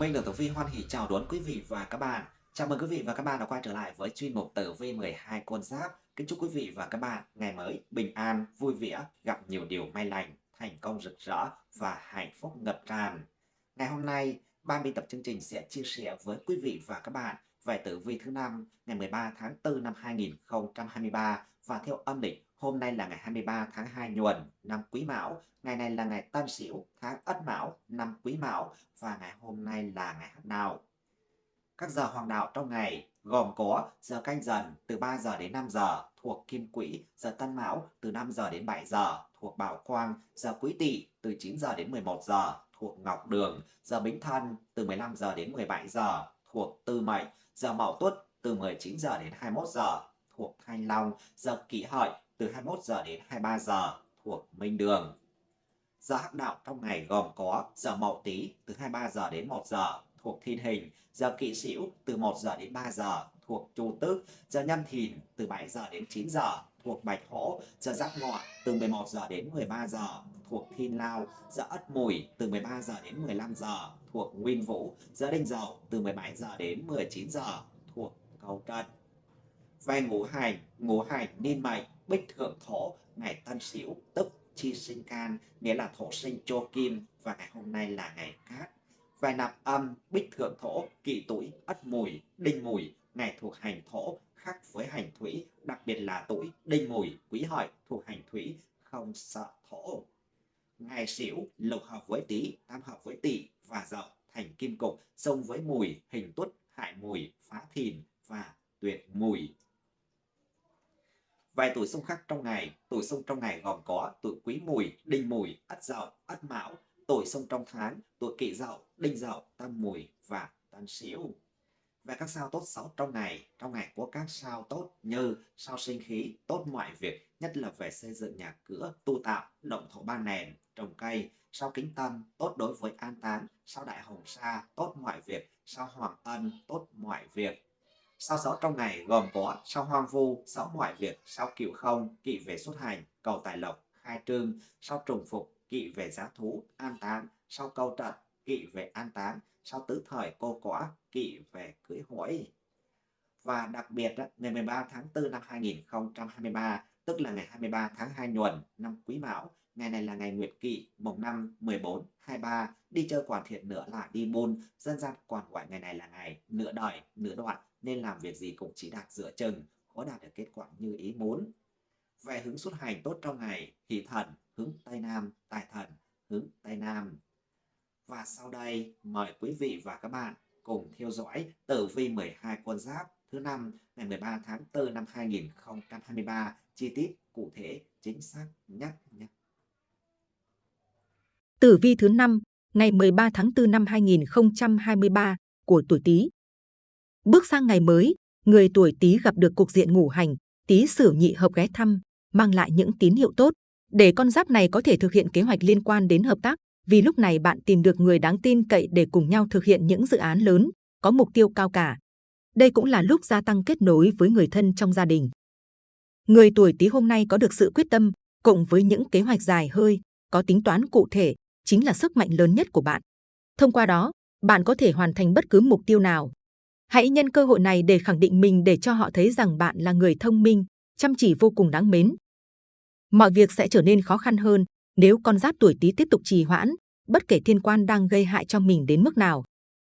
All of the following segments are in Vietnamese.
Minh được Tử Vi hoan hỷ chào đón quý vị và các bạn. Chào mừng quý vị và các bạn đã quay trở lại với chuyên mục Tử Vi 12 con giáp. Kính chúc quý vị và các bạn ngày mới bình an, vui vẻ, gặp nhiều điều may lành, thành công rực rỡ và hạnh phúc ngập tràn. Ngày hôm nay, ban biên tập chương trình sẽ chia sẻ với quý vị và các bạn về tử vi thứ năm ngày 13 tháng 4 năm 2023 và theo âm lịch hôm nay là ngày 23 tháng 2 nhuần năm Quý Mão, ngày này là ngày Tân Sửu tháng Ất Mão năm Quý Mão. Và ngày hôm nay là ngày nào. Các giờ hoàng đạo trong ngày gồm có giờ canh dần từ 3 giờ đến 5 giờ thuộc Kim Quỹ, giờ Tân Mão từ 5 giờ đến 7 giờ thuộc Bảo Quang, giờ Quý Tỵ từ 9 giờ đến 11 giờ thuộc Ngọc Đường, giờ Bính Thân từ 15 giờ đến 17 giờ thuộc Tư Mệnh, giờ Mậu Tuất từ 19 giờ đến 21 giờ thuộc Thanh Long, giờ Kỷ Hợi từ 21 giờ đến 23 giờ thuộc Minh Đường. Giờ hắc đạo trong ngày gồm có giờ Mậu Tý từ 23 giờ đến 1 giờ thuộc Thiên Hình, giờ Kỵ Sửu từ 1 giờ đến 3 giờ thuộc Chu Tước, giờ Nhâm Thìn từ 7 giờ đến 9 giờ thuộc Bạch Hổ, giờ Giáp Ngọ từ 11 giờ đến 13 giờ thuộc Thiên Lao, giờ Ất Mùi từ 13 giờ đến 15 giờ thuộc Nguyên Vũ, giờ Đinh Dậu từ 17 giờ đến 19 giờ thuộc Cầu Trần. Về ngũ hành, ngũ hành niên mệnh, bích thượng thổ, ngày Tân Sửu tức chi sinh can, nghĩa là thổ sinh cho kim và ngày hôm nay là ngày cát. Về nạp âm, bích thượng thổ, kỷ tuổi, ất mùi, đinh mùi, ngày thuộc hành thổ, khác với hành thủy, đặc biệt là tuổi đinh mùi, quý hợi thuộc hành thủy, không sợ thổ. Ngày sửu lục hợp với tý, tam hợp với tỵ và dậu thành kim cục, xông với mùi, hình tuất, hại mùi, phá thìn và tuyệt mùi. Vài tuổi xung khắc trong ngày, tuổi xung trong ngày gồm có tuổi quý mùi, đinh mùi, ất dậu, ất mão, tuổi xung trong tháng, tuổi kỷ dậu, đinh dậu, tam mùi và tam sửu. Về các sao tốt xấu trong ngày, trong ngày có các sao tốt như sao sinh khí, tốt mọi việc, nhất là về xây dựng nhà cửa, tu tạo, động thổ ba nền, trồng cây, sao kính tâm, tốt đối với an táng, sao đại hồng sa, tốt mọi việc, sao hoàng ân, tốt mọi việc. Sao sáu trong ngày gồm có sao hoang vu, sáu mọi việc, sao cửu không, kỵ về xuất hành, cầu tài lộc, khai trương, sao trùng phục, kỵ về giá thú, an táng, sao câu trận, kỵ về an táng, sao tứ thời cô quả, kỵ về cưới hỏi. Và đặc biệt ngày 13 tháng 4 năm 2023, tức là ngày 23 tháng 2 nhuần năm Quý Mão, ngày này là ngày Nguyệt Kỵ, mùng 5, 14, 23, đi chơi quản thiện nữa là đi môn, dân gian còn gọi ngày này là ngày nửa đời, nửa đoạn, nên làm việc gì cũng chỉ đạt giữa chừng, khó đạt được kết quả như ý muốn. Về hướng xuất hành tốt trong ngày, hỷ thần, hướng Tây Nam, tài thần, hướng Tây Nam. Và sau đây, mời quý vị và các bạn cùng theo dõi tử vi 12 con giáp thứ năm ngày 13 tháng 4 năm 2023, chi tiết cụ thể chính xác nhất nhé. Tử vi thứ năm ngày 13 tháng 4 năm 2023 của tuổi Tý. Bước sang ngày mới, người tuổi Tý gặp được cục diện ngũ hành, Tý Sửu nhị hợp ghé thăm, mang lại những tín hiệu tốt để con giáp này có thể thực hiện kế hoạch liên quan đến hợp tác. Vì lúc này bạn tìm được người đáng tin cậy để cùng nhau thực hiện những dự án lớn, có mục tiêu cao cả. Đây cũng là lúc gia tăng kết nối với người thân trong gia đình. Người tuổi Tý hôm nay có được sự quyết tâm, cộng với những kế hoạch dài hơi, có tính toán cụ thể, chính là sức mạnh lớn nhất của bạn. Thông qua đó, bạn có thể hoàn thành bất cứ mục tiêu nào. Hãy nhân cơ hội này để khẳng định mình để cho họ thấy rằng bạn là người thông minh, chăm chỉ vô cùng đáng mến. Mọi việc sẽ trở nên khó khăn hơn nếu con giáp tuổi Tý tiếp tục trì hoãn, bất kể thiên quan đang gây hại cho mình đến mức nào.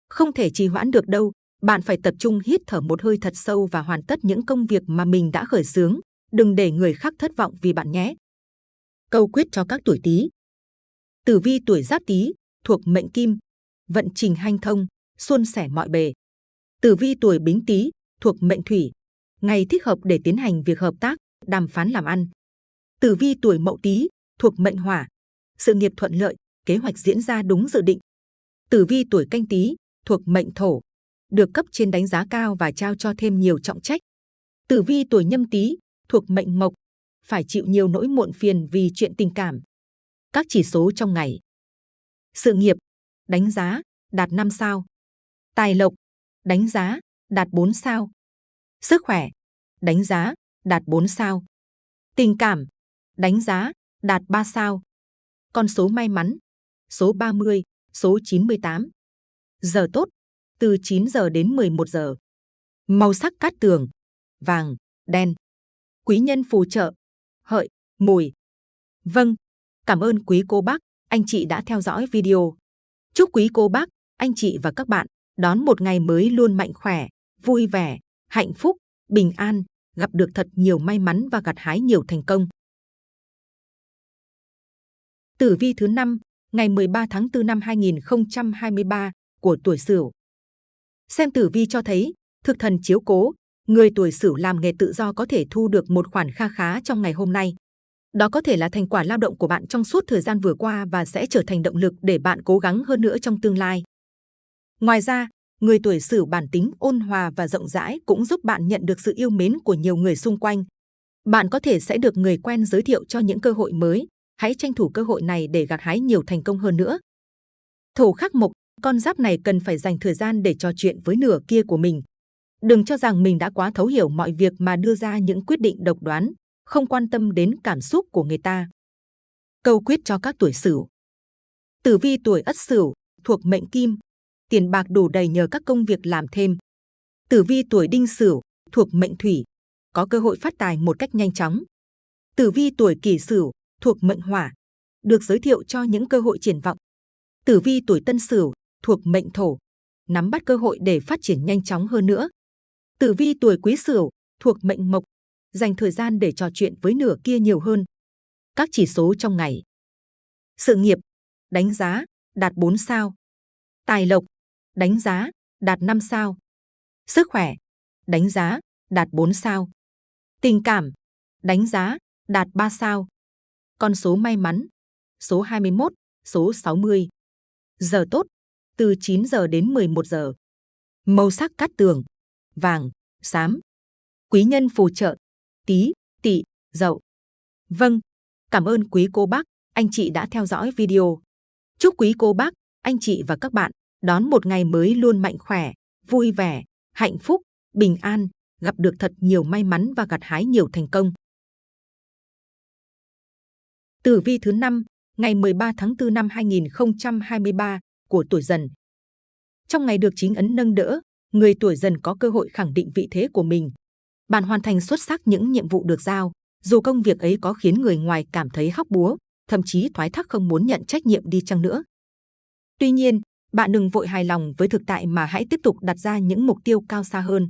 Không thể trì hoãn được đâu, bạn phải tập trung hít thở một hơi thật sâu và hoàn tất những công việc mà mình đã khởi xướng. Đừng để người khác thất vọng vì bạn nhé. Câu quyết cho các tuổi Tý. Tử vi tuổi Giáp Tý thuộc mệnh Kim, vận trình hanh thông, suôn sẻ mọi bề. Tử vi tuổi Bính Tý thuộc mệnh Thủy, ngày thích hợp để tiến hành việc hợp tác, đàm phán làm ăn. Tử vi tuổi Mậu Tý thuộc mệnh Hỏa, sự nghiệp thuận lợi, kế hoạch diễn ra đúng dự định. Tử vi tuổi Canh Tý thuộc mệnh Thổ, được cấp trên đánh giá cao và trao cho thêm nhiều trọng trách. Tử vi tuổi Nhâm Tý thuộc mệnh Mộc, phải chịu nhiều nỗi muộn phiền vì chuyện tình cảm. Các chỉ số trong ngày. Sự nghiệp, đánh giá, đạt 5 sao. Tài lộc, đánh giá, đạt 4 sao. Sức khỏe, đánh giá, đạt 4 sao. Tình cảm, đánh giá, đạt 3 sao. Con số may mắn, số 30, số 98. Giờ tốt, từ 9 giờ đến 11 giờ. Màu sắc cát tường, vàng, đen. Quý nhân phù trợ, hợi, mùi. Vâng, cảm ơn quý cô bác, anh chị đã theo dõi video. Chúc quý cô bác, anh chị và các bạn đón một ngày mới luôn mạnh khỏe, vui vẻ, hạnh phúc, bình an, gặp được thật nhiều may mắn và gặt hái nhiều thành công. Tử vi thứ 5, ngày 13 tháng 4 năm 2023 của tuổi Sửu. Xem tử vi cho thấy, thực thần chiếu cố, người tuổi Sửu làm nghề tự do có thể thu được một khoản kha khá trong ngày hôm nay. Đó có thể là thành quả lao động của bạn trong suốt thời gian vừa qua và sẽ trở thành động lực để bạn cố gắng hơn nữa trong tương lai. Ngoài ra, người tuổi Sửu bản tính ôn hòa và rộng rãi cũng giúp bạn nhận được sự yêu mến của nhiều người xung quanh. Bạn có thể sẽ được người quen giới thiệu cho những cơ hội mới. Hãy tranh thủ cơ hội này để gặt hái nhiều thành công hơn nữa. Thổ khắc mộc, con giáp này cần phải dành thời gian để trò chuyện với nửa kia của mình. Đừng cho rằng mình đã quá thấu hiểu mọi việc mà đưa ra những quyết định độc đoán, không quan tâm đến cảm xúc của người ta. Câu quyết cho các tuổi Sửu. Tử vi tuổi Ất Sửu thuộc mệnh Kim, tiền bạc đủ đầy nhờ các công việc làm thêm. Tử vi tuổi Đinh Sửu thuộc mệnh Thủy, có cơ hội phát tài một cách nhanh chóng. Tử vi tuổi Kỷ Sửu thuộc mệnh Hỏa, được giới thiệu cho những cơ hội triển vọng. Tử vi tuổi Tân Sửu thuộc mệnh Thổ, nắm bắt cơ hội để phát triển nhanh chóng hơn nữa. Tử vi tuổi Quý Sửu thuộc mệnh Mộc, dành thời gian để trò chuyện với nửa kia nhiều hơn. Các chỉ số trong ngày. Sự nghiệp, đánh giá, đạt 4 sao. Tài lộc, đánh giá, đạt 5 sao. Sức khỏe, đánh giá, đạt 4 sao. Tình cảm, đánh giá, đạt 3 sao. Con số may mắn, số 21, số 60. Giờ tốt, từ 9 giờ đến 11 giờ. Màu sắc cát tường, vàng, xám. Quý nhân phù trợ, tí, tỵ, dậu. Vâng, cảm ơn quý cô bác, anh chị đã theo dõi video. Chúc quý cô bác, anh chị và các bạn đón một ngày mới luôn mạnh khỏe, vui vẻ, hạnh phúc, bình an, gặp được thật nhiều may mắn và gặt hái nhiều thành công. Tử vi thứ 5, ngày 13 tháng 4 năm 2023 của tuổi dần. Trong ngày được chính ấn nâng đỡ, người tuổi dần có cơ hội khẳng định vị thế của mình. Bạn hoàn thành xuất sắc những nhiệm vụ được giao, dù công việc ấy có khiến người ngoài cảm thấy hóc búa, thậm chí thoái thác không muốn nhận trách nhiệm đi chăng nữa. Tuy nhiên, bạn đừng vội hài lòng với thực tại mà hãy tiếp tục đặt ra những mục tiêu cao xa hơn.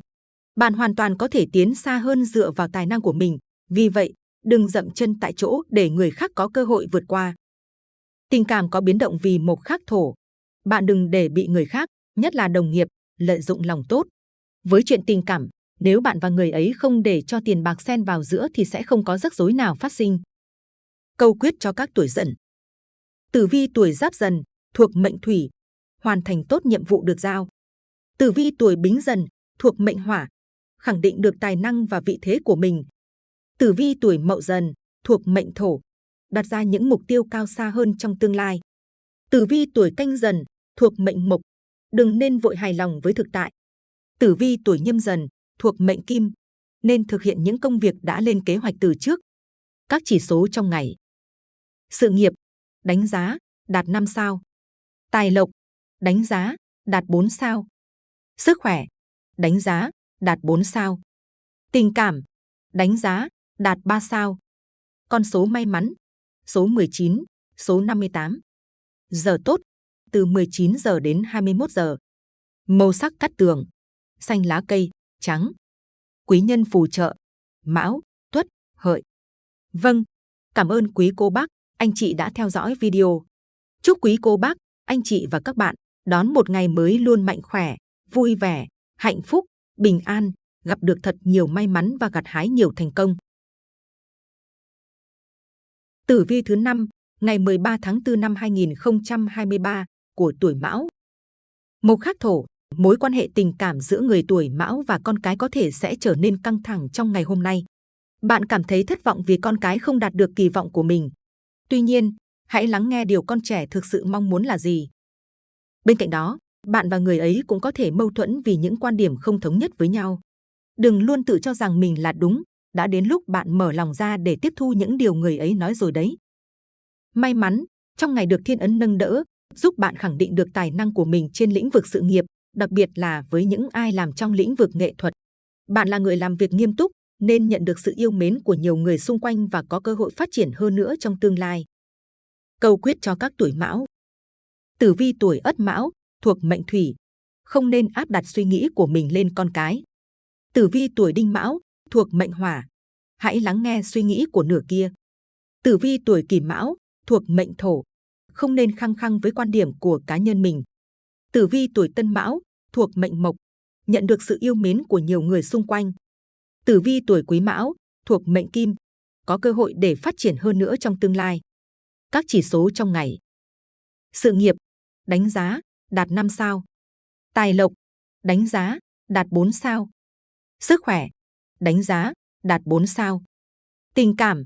Bạn hoàn toàn có thể tiến xa hơn dựa vào tài năng của mình. Vì vậy, đừng dậm chân tại chỗ để người khác có cơ hội vượt qua. Tình cảm có biến động vì một khắc thổ. Bạn đừng để bị người khác, nhất là đồng nghiệp, lợi dụng lòng tốt. Với chuyện tình cảm, nếu bạn và người ấy không để cho tiền bạc xen vào giữa thì sẽ không có rắc rối nào phát sinh. Câu quyết cho các tuổi dần. Tử vi tuổi giáp dần, thuộc mệnh thủy, hoàn thành tốt nhiệm vụ được giao. Tử vi tuổi bính dần, thuộc mệnh hỏa, khẳng định được tài năng và vị thế của mình. Tử vi tuổi mậu dần, thuộc mệnh thổ, đặt ra những mục tiêu cao xa hơn trong tương lai. Tử vi tuổi canh dần, thuộc mệnh mộc, đừng nên vội hài lòng với thực tại. Tử vi tuổi nhâm dần, thuộc mệnh kim, nên thực hiện những công việc đã lên kế hoạch từ trước. Các chỉ số trong ngày. Sự nghiệp, đánh giá, đạt 5 sao. Tài lộc, đánh giá, đạt 4 sao. Sức khỏe, đánh giá, đạt 4 sao. Tình cảm, đánh giá, đạt 3 sao. Con số may mắn, số 19, số 58. Giờ tốt, từ 19 giờ đến 21 giờ. Màu sắc cắt tường, xanh lá cây, trắng. Quý nhân phù trợ, mão, tuất, hợi. Vâng, cảm ơn quý cô bác, anh chị đã theo dõi video. Chúc quý cô bác, anh chị và các bạn đón một ngày mới luôn mạnh khỏe, vui vẻ, hạnh phúc, bình an, gặp được thật nhiều may mắn và gặt hái nhiều thành công. Tử vi thứ 5, ngày 13 tháng 4 năm 2023 của tuổi Mão. Mộc khắc thổ, mối quan hệ tình cảm giữa người tuổi Mão và con cái có thể sẽ trở nên căng thẳng trong ngày hôm nay. Bạn cảm thấy thất vọng vì con cái không đạt được kỳ vọng của mình. Tuy nhiên, hãy lắng nghe điều con trẻ thực sự mong muốn là gì. Bên cạnh đó, bạn và người ấy cũng có thể mâu thuẫn vì những quan điểm không thống nhất với nhau. Đừng luôn tự cho rằng mình là đúng, đã đến lúc bạn mở lòng ra để tiếp thu những điều người ấy nói rồi đấy. May mắn, trong ngày được thiên ấn nâng đỡ, giúp bạn khẳng định được tài năng của mình trên lĩnh vực sự nghiệp, đặc biệt là với những ai làm trong lĩnh vực nghệ thuật. Bạn là người làm việc nghiêm túc, nên nhận được sự yêu mến của nhiều người xung quanh và có cơ hội phát triển hơn nữa trong tương lai. Câu quyết cho các tuổi mão Tử vi tuổi ất mão, thuộc mệnh thủy, không nên áp đặt suy nghĩ của mình lên con cái. Tử vi tuổi đinh mão, thuộc mệnh hỏa, hãy lắng nghe suy nghĩ của nửa kia. Tử vi tuổi kỷ mão, thuộc mệnh thổ, không nên khăng khăng với quan điểm của cá nhân mình. Tử vi tuổi tân mão, thuộc mệnh mộc, nhận được sự yêu mến của nhiều người xung quanh. Tử vi tuổi quý mão, thuộc mệnh kim, có cơ hội để phát triển hơn nữa trong tương lai. Các chỉ số trong ngày. Sự nghiệp, đánh giá, đạt 5 sao. Tài lộc, đánh giá, đạt 4 sao. Sức khỏe, đánh giá, đạt 4 sao. Tình cảm,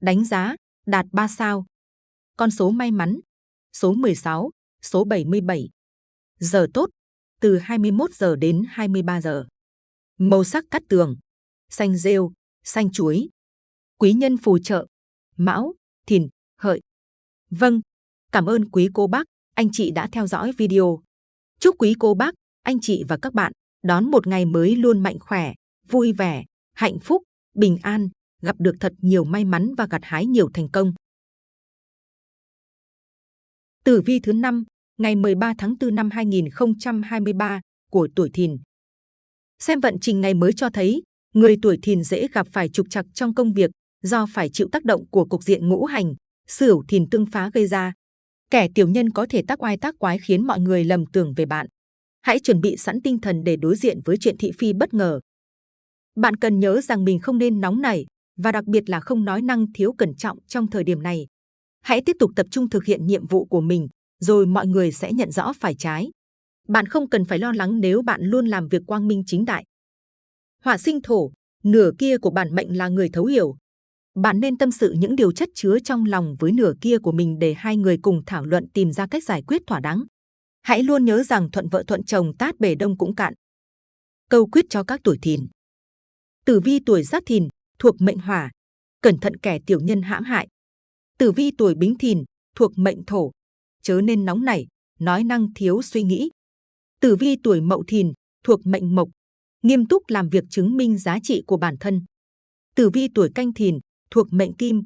đánh giá, đạt 3 sao. Con số may mắn, số 16, số 77. Giờ tốt, từ 21 giờ đến 23 giờ. Màu sắc cắt tường, xanh rêu, xanh chuối. Quý nhân phù trợ, mão, thìn, hợi. Vâng, cảm ơn quý cô bác, anh chị đã theo dõi video. Chúc quý cô bác, anh chị và các bạn đón một ngày mới luôn mạnh khỏe, vui vẻ, hạnh phúc, bình an, gặp được thật nhiều may mắn và gặt hái nhiều thành công. Tử vi thứ 5, ngày 13 tháng 4 năm 2023 của tuổi Thìn. Xem vận trình ngày mới cho thấy, người tuổi Thìn dễ gặp phải trục trặc trong công việc do phải chịu tác động của cục diện ngũ hành, Sửu Thìn tương phá gây ra. Kẻ tiểu nhân có thể tác oai tác quái khiến mọi người lầm tưởng về bạn. Hãy chuẩn bị sẵn tinh thần để đối diện với chuyện thị phi bất ngờ. Bạn cần nhớ rằng mình không nên nóng nảy và đặc biệt là không nói năng thiếu cẩn trọng trong thời điểm này. Hãy tiếp tục tập trung thực hiện nhiệm vụ của mình, rồi mọi người sẽ nhận rõ phải trái. Bạn không cần phải lo lắng nếu bạn luôn làm việc quang minh chính đại. Hỏa sinh thổ, nửa kia của bản mệnh là người thấu hiểu. Bạn nên tâm sự những điều chất chứa trong lòng với nửa kia của mình để hai người cùng thảo luận tìm ra cách giải quyết thỏa đáng. Hãy luôn nhớ rằng thuận vợ thuận chồng tát bể đông cũng cạn. Câu quyết cho các tuổi thìn. Tử vi tuổi giáp thìn, thuộc mệnh hỏa, cẩn thận kẻ tiểu nhân hãm hại. Tử vi tuổi bính thìn, thuộc mệnh thổ, chớ nên nóng nảy, nói năng thiếu suy nghĩ. Tử vi tuổi mậu thìn, thuộc mệnh mộc, nghiêm túc làm việc chứng minh giá trị của bản thân. Tử vi tuổi canh thìn, thuộc mệnh kim,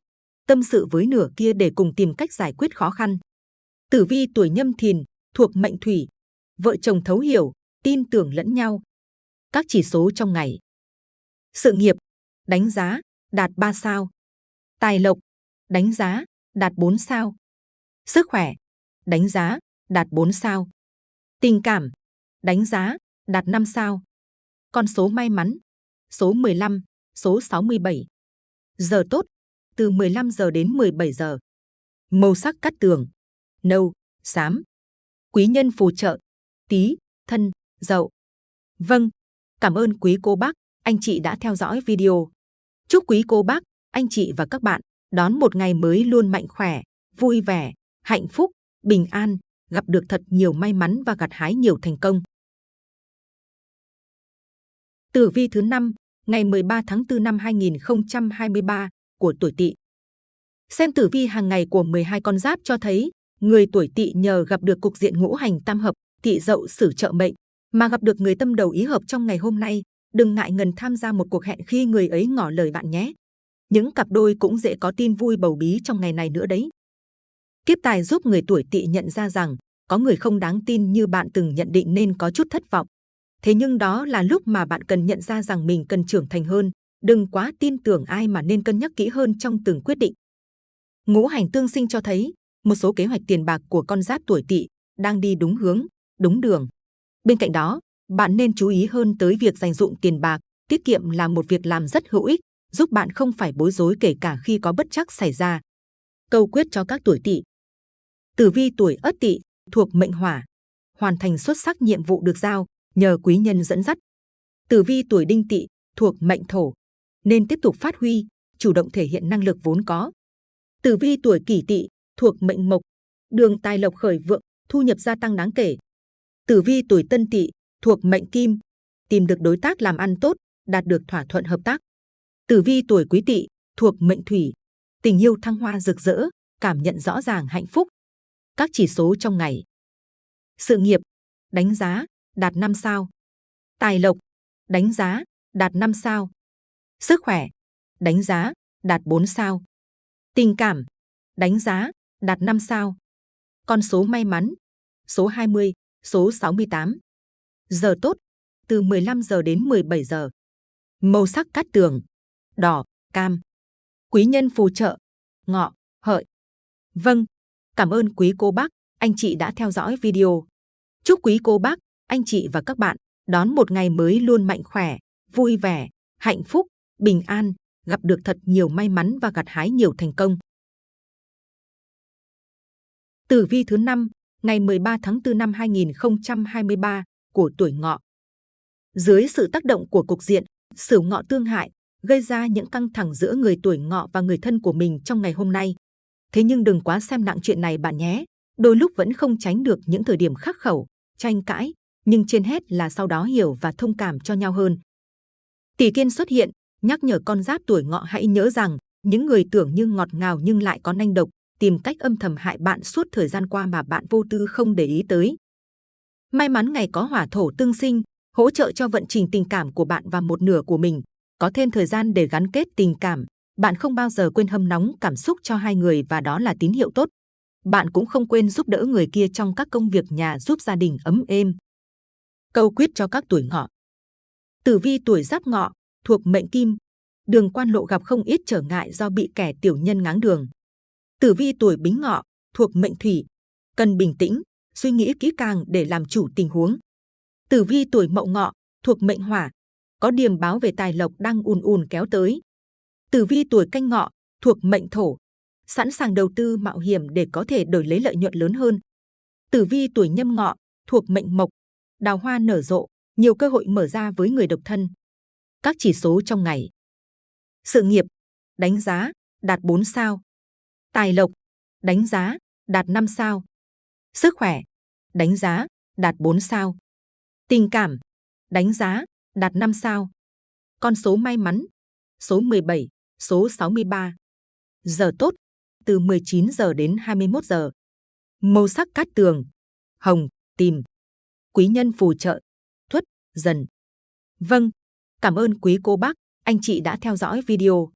tâm sự với nửa kia để cùng tìm cách giải quyết khó khăn. Tử vi tuổi nhâm thìn, thuộc mệnh thủy, vợ chồng thấu hiểu, tin tưởng lẫn nhau. Các chỉ số trong ngày. Sự nghiệp, đánh giá, đạt 3 sao. Tài lộc, đánh giá, đạt 4 sao. Sức khỏe, đánh giá, đạt 4 sao. Tình cảm, đánh giá, đạt 5 sao. Con số may mắn, số 15, số 67. Giờ tốt, từ 15 giờ đến 17 giờ. Màu sắc cắt tường, nâu, xám. Quý nhân phù trợ, tí, thân, dậu. Vâng, cảm ơn quý cô bác, anh chị đã theo dõi video. Chúc quý cô bác, anh chị và các bạn đón một ngày mới luôn mạnh khỏe, vui vẻ, hạnh phúc, bình an, gặp được thật nhiều may mắn và gặt hái nhiều thành công. Tử vi thứ 5, ngày 13 tháng 4 năm 2023 của tuổi Tỵ. Xem tử vi hàng ngày của 12 con giáp cho thấy, người tuổi Tỵ nhờ gặp được cục diện ngũ hành tam hợp, Tỵ Dậu sử trợ mệnh, mà gặp được người tâm đầu ý hợp trong ngày hôm nay, đừng ngại ngần tham gia một cuộc hẹn khi người ấy ngỏ lời bạn nhé. Những cặp đôi cũng dễ có tin vui bầu bí trong ngày này nữa đấy. Kiếp tài giúp người tuổi tỵ nhận ra rằng có người không đáng tin như bạn từng nhận định nên có chút thất vọng. Thế nhưng đó là lúc mà bạn cần nhận ra rằng mình cần trưởng thành hơn, đừng quá tin tưởng ai mà nên cân nhắc kỹ hơn trong từng quyết định. Ngũ hành tương sinh cho thấy một số kế hoạch tiền bạc của con giáp tuổi tỵ đang đi đúng hướng, đúng đường. Bên cạnh đó, bạn nên chú ý hơn tới việc dành dụng tiền bạc, tiết kiệm là một việc làm rất hữu ích, giúp bạn không phải bối rối kể cả khi có bất chắc xảy ra. Câu quyết cho các tuổi tỵ. Tử vi tuổi Ất Tỵ thuộc mệnh Hỏa, hoàn thành xuất sắc nhiệm vụ được giao nhờ quý nhân dẫn dắt. Tử vi tuổi Đinh Tỵ thuộc mệnh Thổ, nên tiếp tục phát huy, chủ động thể hiện năng lực vốn có. Tử vi tuổi Kỷ Tỵ thuộc mệnh Mộc, đường tài lộc khởi vượng, thu nhập gia tăng đáng kể. Tử vi tuổi Tân Tỵ thuộc mệnh Kim, tìm được đối tác làm ăn tốt, đạt được thỏa thuận hợp tác. Tử vi tuổi Quý Tỵ thuộc mệnh Thủy, tình yêu thăng hoa rực rỡ, cảm nhận rõ ràng hạnh phúc. Các chỉ số trong ngày. Sự nghiệp, đánh giá, đạt 5 sao. Tài lộc, đánh giá, đạt 5 sao. Sức khỏe, đánh giá, đạt 4 sao. Tình cảm, đánh giá, đạt 5 sao. Con số may mắn, số 20, số 68. Giờ tốt, từ 15 giờ đến 17 giờ. Màu sắc cát tường, đỏ, cam. Quý nhân phù trợ, ngọ, hợi. Vâng, cảm ơn quý cô bác, anh chị đã theo dõi video. Chúc quý cô bác, anh chị và các bạn đón một ngày mới luôn mạnh khỏe, vui vẻ, hạnh phúc, bình an, gặp được thật nhiều may mắn và gặt hái nhiều thành công. Tử vi thứ 5, ngày 13 tháng 4 năm 2023 của tuổi ngọ. Dưới sự tác động của cục diện, sửu ngọ tương hại, gây ra những căng thẳng giữa người tuổi ngọ và người thân của mình trong ngày hôm nay. Thế nhưng đừng quá xem nặng chuyện này bạn nhé, đôi lúc vẫn không tránh được những thời điểm khắc khẩu, tranh cãi, nhưng trên hết là sau đó hiểu và thông cảm cho nhau hơn. Tỷ kiên xuất hiện, nhắc nhở con giáp tuổi ngọ hãy nhớ rằng, những người tưởng như ngọt ngào nhưng lại có nanh độc, tìm cách âm thầm hại bạn suốt thời gian qua mà bạn vô tư không để ý tới. May mắn ngày có hỏa thổ tương sinh, hỗ trợ cho vận trình tình cảm của bạn và một nửa của mình, có thêm thời gian để gắn kết tình cảm. Bạn không bao giờ quên hâm nóng cảm xúc cho hai người và đó là tín hiệu tốt. Bạn cũng không quên giúp đỡ người kia trong các công việc nhà giúp gia đình ấm êm. Câu quyết cho các tuổi ngọ. Tử vi tuổi giáp ngọ, thuộc mệnh kim, đường quan lộ gặp không ít trở ngại do bị kẻ tiểu nhân ngáng đường. Tử vi tuổi bính ngọ, thuộc mệnh thủy, cần bình tĩnh, suy nghĩ kỹ càng để làm chủ tình huống. Tử vi tuổi mậu ngọ, thuộc mệnh hỏa, có điềm báo về tài lộc đang ùn ùn kéo tới. Tử vi tuổi canh ngọ, thuộc mệnh thổ, sẵn sàng đầu tư mạo hiểm để có thể đổi lấy lợi nhuận lớn hơn. Tử vi tuổi nhâm ngọ, thuộc mệnh mộc, đào hoa nở rộ, nhiều cơ hội mở ra với người độc thân. Các chỉ số trong ngày. Sự nghiệp, đánh giá, đạt 4 sao. Tài lộc, đánh giá, đạt 5 sao. Sức khỏe, đánh giá, đạt 4 sao. Tình cảm, đánh giá, đạt 5 sao. Con số may mắn, số 17, số 63. Giờ tốt, từ 19 giờ đến 21 giờ. Màu sắc cát tường, hồng, tìm. Quý nhân phù trợ, thuất, dần. Vâng, cảm ơn quý cô bác, anh chị đã theo dõi video.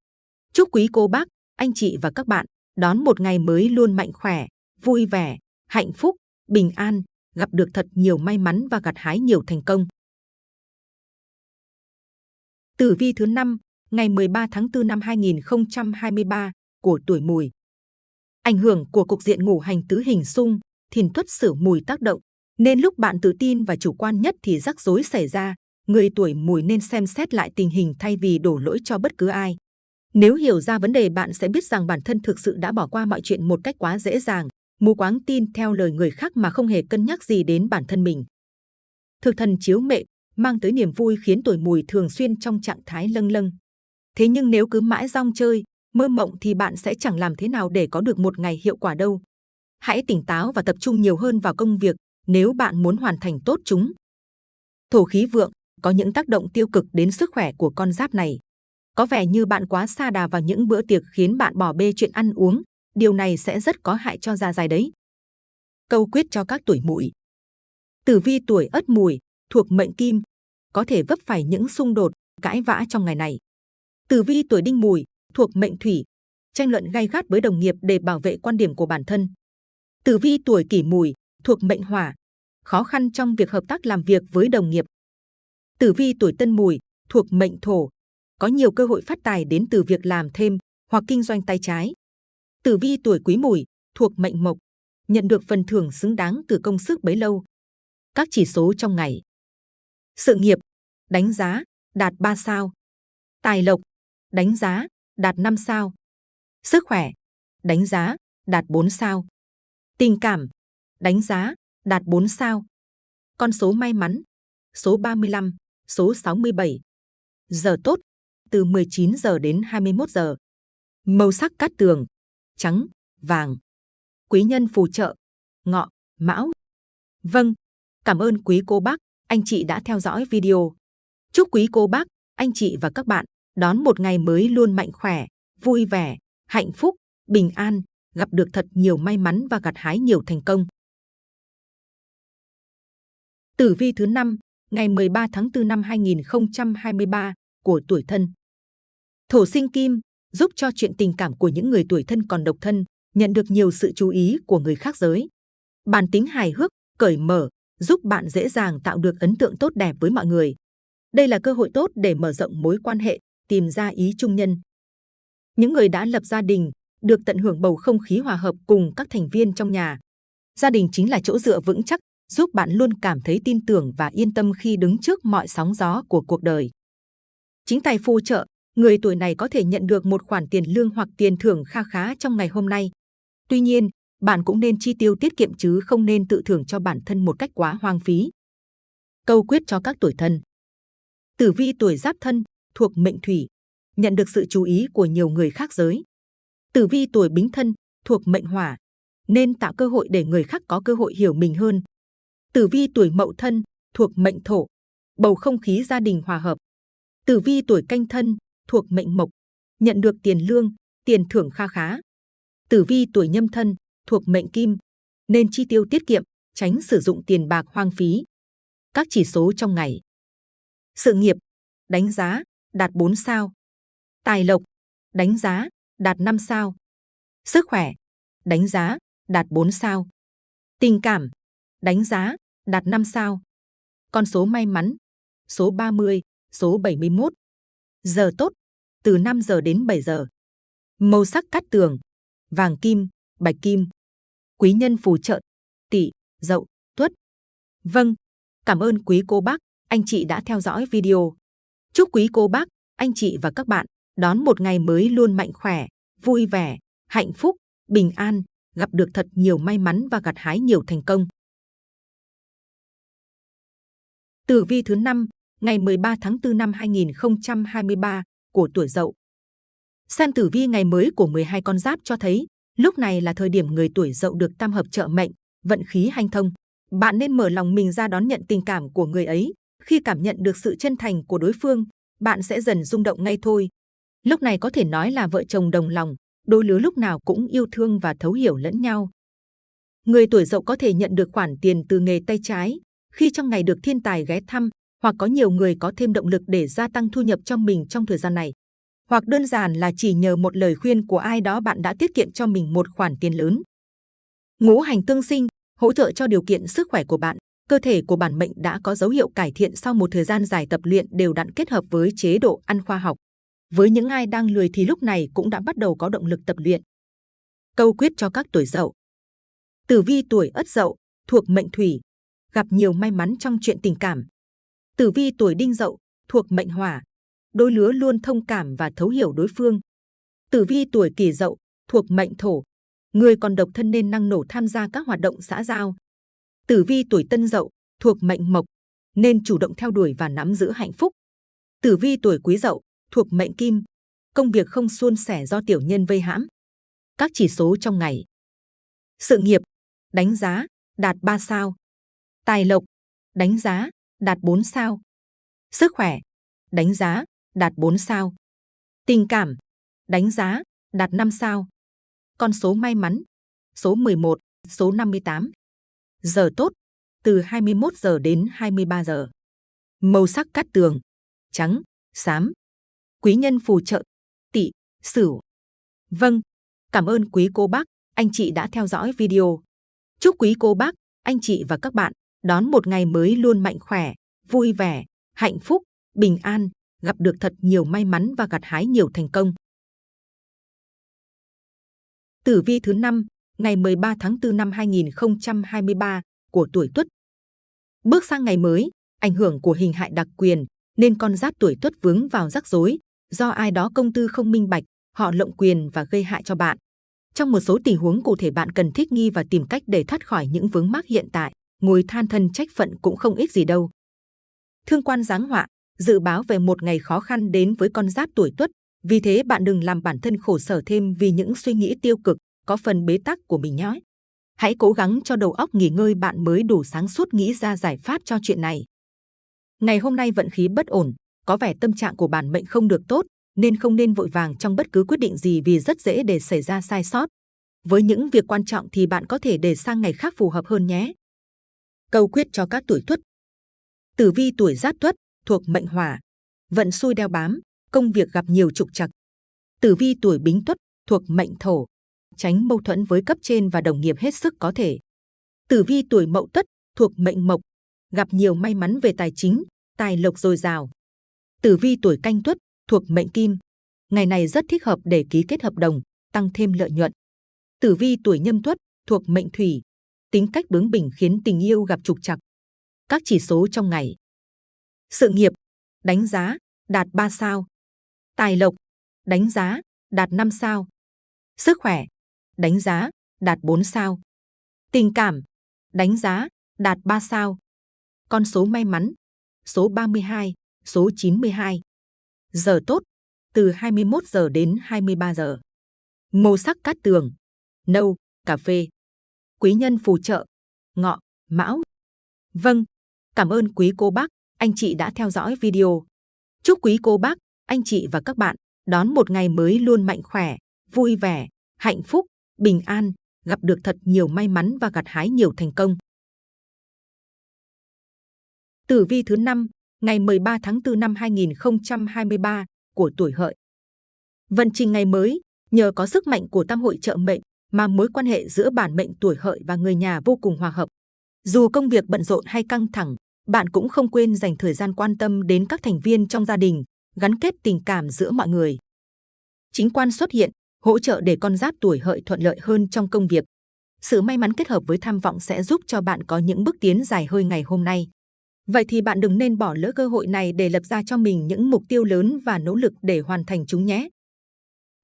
Chúc quý cô bác, anh chị và các bạn đón một ngày mới luôn mạnh khỏe, vui vẻ, hạnh phúc, bình an, gặp được thật nhiều may mắn và gặt hái nhiều thành công. Tử vi thứ 5, ngày 13 tháng 4 năm 2023 của tuổi mùi. Ảnh hưởng của cục diện ngũ hành tứ hình xung, thìn tuất sửu mùi tác động, nên lúc bạn tự tin và chủ quan nhất thì rắc rối xảy ra. Người tuổi mùi nên xem xét lại tình hình thay vì đổ lỗi cho bất cứ ai. Nếu hiểu ra vấn đề bạn sẽ biết rằng bản thân thực sự đã bỏ qua mọi chuyện một cách quá dễ dàng, mù quáng tin theo lời người khác mà không hề cân nhắc gì đến bản thân mình. Thực thần chiếu mệnh mang tới niềm vui khiến tuổi mùi thường xuyên trong trạng thái lâng lâng. Thế nhưng nếu cứ mãi rong chơi, mơ mộng thì bạn sẽ chẳng làm thế nào để có được một ngày hiệu quả đâu. Hãy tỉnh táo và tập trung nhiều hơn vào công việc nếu bạn muốn hoàn thành tốt chúng. Thổ khí vượng có những tác động tiêu cực đến sức khỏe của con giáp này. Có vẻ như bạn quá xa đà vào những bữa tiệc khiến bạn bỏ bê chuyện ăn uống. Điều này sẽ rất có hại cho da dày đấy. Câu quyết cho các tuổi mùi. Tử vi tuổi ất mùi thuộc mệnh kim, có thể vấp phải những xung đột, cãi vã trong ngày này. Tử vi tuổi đinh mùi thuộc mệnh thủy, tranh luận gay gắt với đồng nghiệp để bảo vệ quan điểm của bản thân. Tử vi tuổi kỷ mùi thuộc mệnh hỏa, khó khăn trong việc hợp tác làm việc với đồng nghiệp. Tử vi tuổi tân mùi thuộc mệnh thổ, có nhiều cơ hội phát tài đến từ việc làm thêm hoặc kinh doanh tay trái. Tử vi tuổi quý mùi thuộc mệnh mộc, nhận được phần thưởng xứng đáng từ công sức bấy lâu. Các chỉ số trong ngày. Sự nghiệp, đánh giá, đạt 3 sao. Tài lộc, đánh giá, đạt 5 sao. Sức khỏe, đánh giá, đạt 4 sao. Tình cảm, đánh giá, đạt 4 sao. Con số may mắn, số 35, số 67. Giờ tốt, từ 19 giờ đến 21 giờ. Màu sắc cát tường, trắng, vàng. Quý nhân phù trợ, ngọ, mão. Vâng, cảm ơn quý cô bác, anh chị đã theo dõi video. Chúc quý cô bác, anh chị và các bạn đón một ngày mới luôn mạnh khỏe, vui vẻ, hạnh phúc, bình an, gặp được thật nhiều may mắn và gặt hái nhiều thành công. Tử vi thứ năm ngày 13 tháng 4 năm 2023 của tuổi thân. Thổ sinh kim giúp cho chuyện tình cảm của những người tuổi thân còn độc thân nhận được nhiều sự chú ý của người khác giới. Bản tính hài hước, cởi mở giúp bạn dễ dàng tạo được ấn tượng tốt đẹp với mọi người. Đây là cơ hội tốt để mở rộng mối quan hệ, tìm ra ý chung nhân. Những người đã lập gia đình được tận hưởng bầu không khí hòa hợp cùng các thành viên trong nhà. Gia đình chính là chỗ dựa vững chắc, giúp bạn luôn cảm thấy tin tưởng và yên tâm khi đứng trước mọi sóng gió của cuộc đời. Chính tài phù trợ, người tuổi này có thể nhận được một khoản tiền lương hoặc tiền thưởng kha khá trong ngày hôm nay. Tuy nhiên, bạn cũng nên chi tiêu tiết kiệm chứ không nên tự thưởng cho bản thân một cách quá hoang phí. Câu quyết cho các tuổi thân Tử vi tuổi giáp thân, thuộc mệnh thủy, nhận được sự chú ý của nhiều người khác giới. Tử vi tuổi bính thân, thuộc mệnh hỏa, nên tạo cơ hội để người khác có cơ hội hiểu mình hơn. Tử vi tuổi mậu thân, thuộc mệnh thổ, bầu không khí gia đình hòa hợp. Tử vi tuổi canh thân, thuộc mệnh mộc, nhận được tiền lương, tiền thưởng kha khá. Tử vi tuổi nhâm thân, thuộc mệnh kim, nên chi tiêu tiết kiệm, tránh sử dụng tiền bạc hoang phí. Các chỉ số trong ngày. Sự nghiệp, đánh giá, đạt 4 sao. Tài lộc, đánh giá, đạt 5 sao. Sức khỏe, đánh giá, đạt 4 sao. Tình cảm, đánh giá, đạt 5 sao. Con số may mắn, số 30, số 71. Giờ tốt, từ 5 giờ đến 7 giờ. Màu sắc cát tường, vàng kim, bạch kim. Quý nhân phù trợ, tỵ, dậu, tuất. Vâng, cảm ơn quý cô bác, anh chị đã theo dõi video. Chúc quý cô bác, anh chị và các bạn đón một ngày mới luôn mạnh khỏe, vui vẻ, hạnh phúc, bình an, gặp được thật nhiều may mắn và gặt hái nhiều thành công. Tử vi thứ 5, ngày 13 tháng 4 năm 2023 của tuổi Dậu. Xem tử vi ngày mới của 12 con giáp cho thấy, lúc này là thời điểm người tuổi Dậu được tam hợp trợ mệnh, vận khí hanh thông. Bạn nên mở lòng mình ra đón nhận tình cảm của người ấy. Khi cảm nhận được sự chân thành của đối phương, bạn sẽ dần rung động ngay thôi. Lúc này có thể nói là vợ chồng đồng lòng, đôi lứa lúc nào cũng yêu thương và thấu hiểu lẫn nhau. Người tuổi Dậu có thể nhận được khoản tiền từ nghề tay trái, khi trong ngày được thiên tài ghé thăm, hoặc có nhiều người có thêm động lực để gia tăng thu nhập cho mình trong thời gian này. Hoặc đơn giản là chỉ nhờ một lời khuyên của ai đó bạn đã tiết kiệm cho mình một khoản tiền lớn. Ngũ hành tương sinh, hỗ trợ cho điều kiện sức khỏe của bạn. Cơ thể của bản mệnh đã có dấu hiệu cải thiện sau một thời gian dài tập luyện đều đặn kết hợp với chế độ ăn khoa học. Với những ai đang lười thì lúc này cũng đã bắt đầu có động lực tập luyện. Câu quyết cho các tuổi dậu. Tử vi tuổi ất dậu, thuộc mệnh thủy, gặp nhiều may mắn trong chuyện tình cảm. Tử vi tuổi đinh dậu, thuộc mệnh hỏa, đôi lứa luôn thông cảm và thấu hiểu đối phương. Tử vi tuổi kỷ dậu, thuộc mệnh thổ, người còn độc thân nên năng nổ tham gia các hoạt động xã giao. Tử vi tuổi tân dậu, thuộc mệnh mộc, nên chủ động theo đuổi và nắm giữ hạnh phúc. Tử vi tuổi quý dậu, thuộc mệnh kim, công việc không suôn sẻ do tiểu nhân vây hãm. Các chỉ số trong ngày. Sự nghiệp, đánh giá, đạt 3 sao. Tài lộc, đánh giá, đạt 4 sao. Sức khỏe, đánh giá, đạt 4 sao. Tình cảm, đánh giá, đạt 5 sao. Con số may mắn, số 11, số 58. Giờ tốt, từ 21 giờ đến 23 giờ. Màu sắc cát tường, trắng, xám. Quý nhân phù trợ, tỵ, sửu. Vâng, cảm ơn quý cô bác, anh chị đã theo dõi video. Chúc quý cô bác, anh chị và các bạn đón một ngày mới luôn mạnh khỏe, vui vẻ, hạnh phúc, bình an, gặp được thật nhiều may mắn và gặt hái nhiều thành công. Tử vi thứ 5, ngày 13 tháng 4 năm 2023 của tuổi Tuất. Bước sang ngày mới, ảnh hưởng của hình hại đặc quyền nên con giáp tuổi Tuất vướng vào rắc rối do ai đó công tư không minh bạch, họ lộng quyền và gây hại cho bạn. Trong một số tình huống cụ thể bạn cần thích nghi và tìm cách để thoát khỏi những vướng mắc hiện tại ngồi than thân trách phận cũng không ít gì đâu. Thương quan giáng họa, dự báo về một ngày khó khăn đến với con giáp tuổi tuất, vì thế bạn đừng làm bản thân khổ sở thêm vì những suy nghĩ tiêu cực, có phần bế tắc của mình nhé. Hãy cố gắng cho đầu óc nghỉ ngơi bạn mới đủ sáng suốt nghĩ ra giải pháp cho chuyện này. Ngày hôm nay vận khí bất ổn, có vẻ tâm trạng của bản mệnh không được tốt, nên không nên vội vàng trong bất cứ quyết định gì vì rất dễ để xảy ra sai sót. Với những việc quan trọng thì bạn có thể để sang ngày khác phù hợp hơn nhé. Câu quyết cho các tuổi tuất. Tử vi tuổi giáp tuất thuộc mệnh hỏa, vận xui đeo bám, công việc gặp nhiều trục trặc. Tử vi tuổi bính tuất thuộc mệnh thổ, tránh mâu thuẫn với cấp trên và đồng nghiệp hết sức có thể. Tử vi tuổi mậu tuất thuộc mệnh mộc, gặp nhiều may mắn về tài chính, tài lộc dồi dào. Tử vi tuổi canh tuất thuộc mệnh kim, ngày này rất thích hợp để ký kết hợp đồng, tăng thêm lợi nhuận. Tử vi tuổi nhâm tuất thuộc mệnh thủy, tính cách bướng bỉnh khiến tình yêu gặp trục trặc. Các chỉ số trong ngày. Sự nghiệp, đánh giá, đạt 3 sao. Tài lộc, đánh giá, đạt 5 sao. Sức khỏe, đánh giá, đạt 4 sao. Tình cảm, đánh giá, đạt 3 sao. Con số may mắn, số 32, số 92. Giờ tốt, từ 21 giờ đến 23 giờ. Màu sắc cát tường, nâu, cà phê. Quý nhân phù trợ, ngọ, mão. Vâng, cảm ơn quý cô bác, anh chị đã theo dõi video. Chúc quý cô bác, anh chị và các bạn đón một ngày mới luôn mạnh khỏe, vui vẻ, hạnh phúc, bình an, gặp được thật nhiều may mắn và gặt hái nhiều thành công. Tử vi thứ 5, ngày 13 tháng 4 năm 2023 của tuổi hợi. Vận trình ngày mới, nhờ có sức mạnh của tam hội trợ mệnh mà mối quan hệ giữa bản mệnh tuổi hợi và người nhà vô cùng hòa hợp. Dù công việc bận rộn hay căng thẳng, bạn cũng không quên dành thời gian quan tâm đến các thành viên trong gia đình, gắn kết tình cảm giữa mọi người. Chính quan xuất hiện, hỗ trợ để con giáp tuổi hợi thuận lợi hơn trong công việc. Sự may mắn kết hợp với tham vọng sẽ giúp cho bạn có những bước tiến dài hơi ngày hôm nay. Vậy thì bạn đừng nên bỏ lỡ cơ hội này để lập ra cho mình những mục tiêu lớn và nỗ lực để hoàn thành chúng nhé.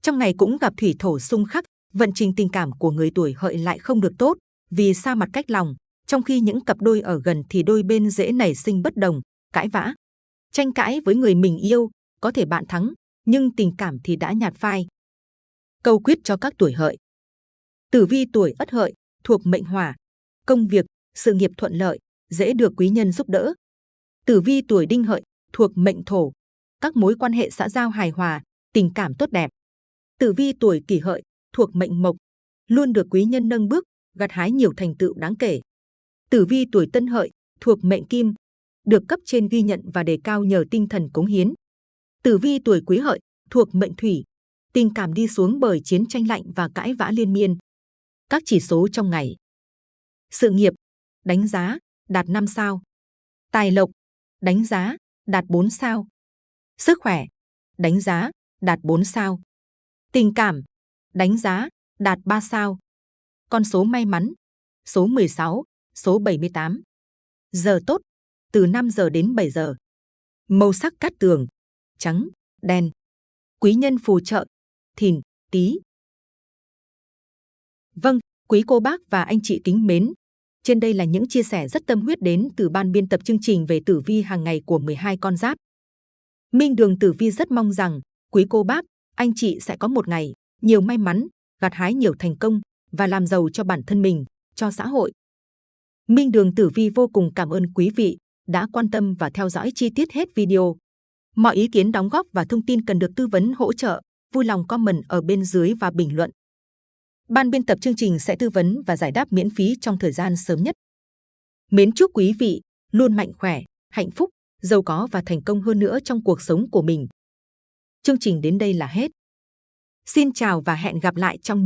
Trong ngày cũng gặp thủy thổ xung khắc, vận trình tình cảm của người tuổi hợi lại không được tốt vì xa mặt cách lòng, trong khi những cặp đôi ở gần thì đôi bên dễ nảy sinh bất đồng, cãi vã. Tranh cãi với người mình yêu, có thể bạn thắng, nhưng tình cảm thì đã nhạt phai. Câu quyết cho các tuổi hợi. Tử vi tuổi ất hợi, thuộc mệnh hỏa, công việc, sự nghiệp thuận lợi, dễ được quý nhân giúp đỡ. Tử vi tuổi đinh hợi, thuộc mệnh thổ, các mối quan hệ xã giao hài hòa, tình cảm tốt đẹp. Tử vi tuổi kỷ hợi, thuộc mệnh mộc, luôn được quý nhân nâng bước, gặt hái nhiều thành tựu đáng kể. Tử vi tuổi tân hợi, thuộc mệnh kim, được cấp trên ghi nhận và đề cao nhờ tinh thần cống hiến. Tử vi tuổi quý hợi, thuộc mệnh thủy, tình cảm đi xuống bởi chiến tranh lạnh và cãi vã liên miên. Các chỉ số trong ngày. Sự nghiệp, đánh giá, đạt 5 sao. Tài lộc, đánh giá, đạt 4 sao. Sức khỏe, đánh giá, đạt 4 sao. Tình cảm, đánh giá, đạt 3 sao. Con số may mắn, số 16, số 78. Giờ tốt, từ 5 giờ đến 7 giờ. Màu sắc cát tường, trắng, đen. Quý nhân phù trợ, thìn, tý. Vâng, quý cô bác và anh chị kính mến, trên đây là những chia sẻ rất tâm huyết đến từ ban biên tập chương trình về tử vi hàng ngày của 12 con giáp. Minh Đường Tử Vi rất mong rằng quý cô bác, anh chị sẽ có một ngày nhiều may mắn, gặt hái nhiều thành công và làm giàu cho bản thân mình, cho xã hội. Minh Đường Tử Vi vô cùng cảm ơn quý vị đã quan tâm và theo dõi chi tiết hết video. Mọi ý kiến đóng góp và thông tin cần được tư vấn hỗ trợ, vui lòng comment ở bên dưới và bình luận. Ban biên tập chương trình sẽ tư vấn và giải đáp miễn phí trong thời gian sớm nhất. Mến chúc quý vị luôn mạnh khỏe, hạnh phúc, giàu có và thành công hơn nữa trong cuộc sống của mình. Chương trình đến đây là hết. Xin chào và hẹn gặp lại trong